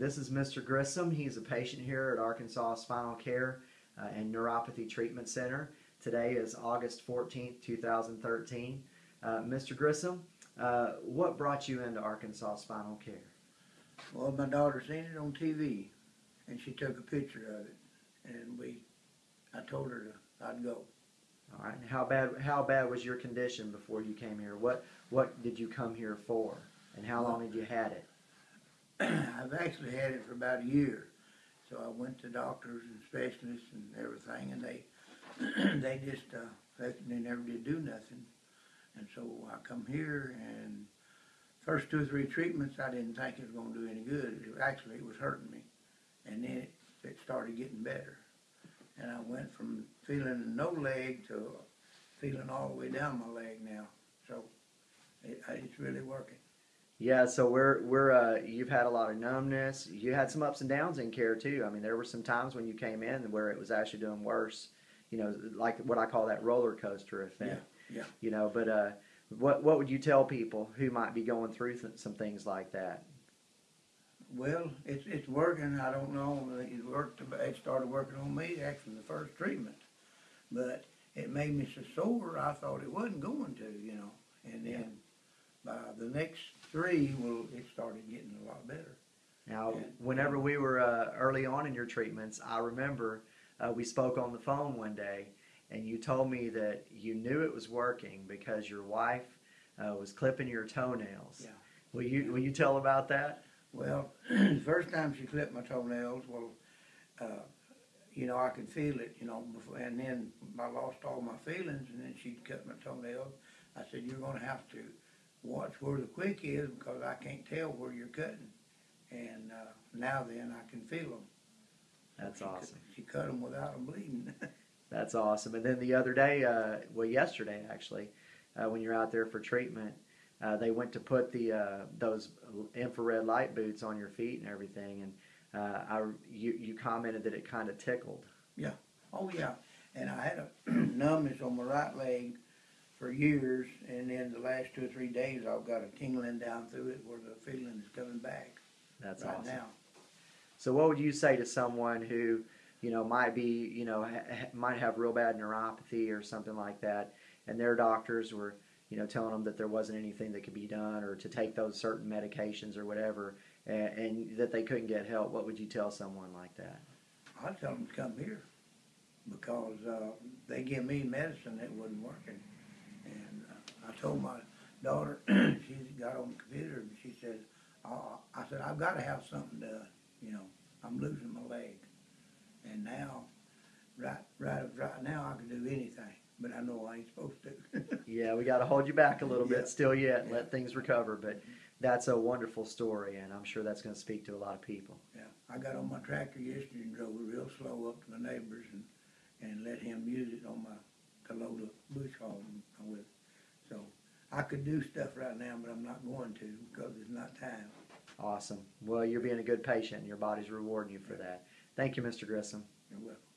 This is Mr. Grissom. He's a patient here at Arkansas Spinal Care uh, and Neuropathy Treatment Center. Today is August 14th, 2013. Uh, Mr. Grissom, uh, what brought you into Arkansas Spinal Care? Well, my daughter seen it on TV, and she took a picture of it, and we, I told her to, I'd go. All right. How bad how bad was your condition before you came here? What what did you come here for? And how long had you had it? I've actually had it for about a year, so I went to doctors and specialists and everything, and they, they just, uh, they, they never did do nothing. And so I come here, and first two or three treatments, I didn't think it was gonna do any good. It, actually, it was hurting me, and then it, it started getting better. And I went from feeling no leg to feeling all the way down my leg now. So it, it's really working. Yeah, so we're we're uh, you've had a lot of numbness. You had some ups and downs in care too. I mean, there were some times when you came in where it was actually doing worse. You know, like what I call that roller coaster effect. Yeah, yeah. You know, but uh, what what would you tell people who might be going through th- some things like that? Well, it's it's working. I don't know. It worked. It started working on me actually the first treatment, but it made me so sore. I thought it wasn't going to, you know. And then by the next three, well, it started getting a lot better. Now, Yeah. whenever we were uh, early on in your treatments, I remember uh, we spoke on the phone one day, and you told me that you knew it was working because your wife uh, was clipping your toenails. Yeah. Will you Will you tell about that? Well, the first time she clipped my toenails, well, uh, you know, I could feel it, you know, before, and then I lost all my feelings, and then she'd cut my toenails. I said, you're gonna have to watch where the quick is because I can't tell where you're cutting. And uh, now then, I can feel them. That's she cut- awesome. she cut them without them bleeding. That's awesome. And then the other day, uh, well, yesterday actually, uh, when you're out there for treatment, uh, they went to put the uh, those infrared light boots on your feet and everything, and uh, I you you commented that it kind of tickled. Yeah. Oh yeah, and I had a numbness on my right leg for years, and then the last two or three days, I've got a tingling down through it where the feeling is coming back That's right awesome. now. So, what would you say to someone who, you know, might be, you know, ha- might have real bad neuropathy or something like that, and their doctors were, you know, telling them that there wasn't anything that could be done or to take those certain medications or whatever, and, and that they couldn't get help? What would you tell someone like that? I'd tell them to come here because uh, they give me medicine that wasn't working. Told my daughter, she got on the computer and she said, uh, I said, I've got to have something done. You know, I'm losing my leg. And now, right, right, right now, I can do anything, but I know I ain't supposed to. Yeah, we got to hold you back a little Yeah. bit still yet and Yeah. let things recover, but that's a wonderful story, and I'm sure that's going to speak to a lot of people. yeah, I got on my tractor yesterday and drove it real slow up to my neighbors and, and let him use it on my to load a bush hog with. So I could do stuff right now, but I'm not going to because it's not time. Awesome. Well, you're being a good patient, and your body's rewarding you for that. Thank you, Mr. Grissom. You're welcome.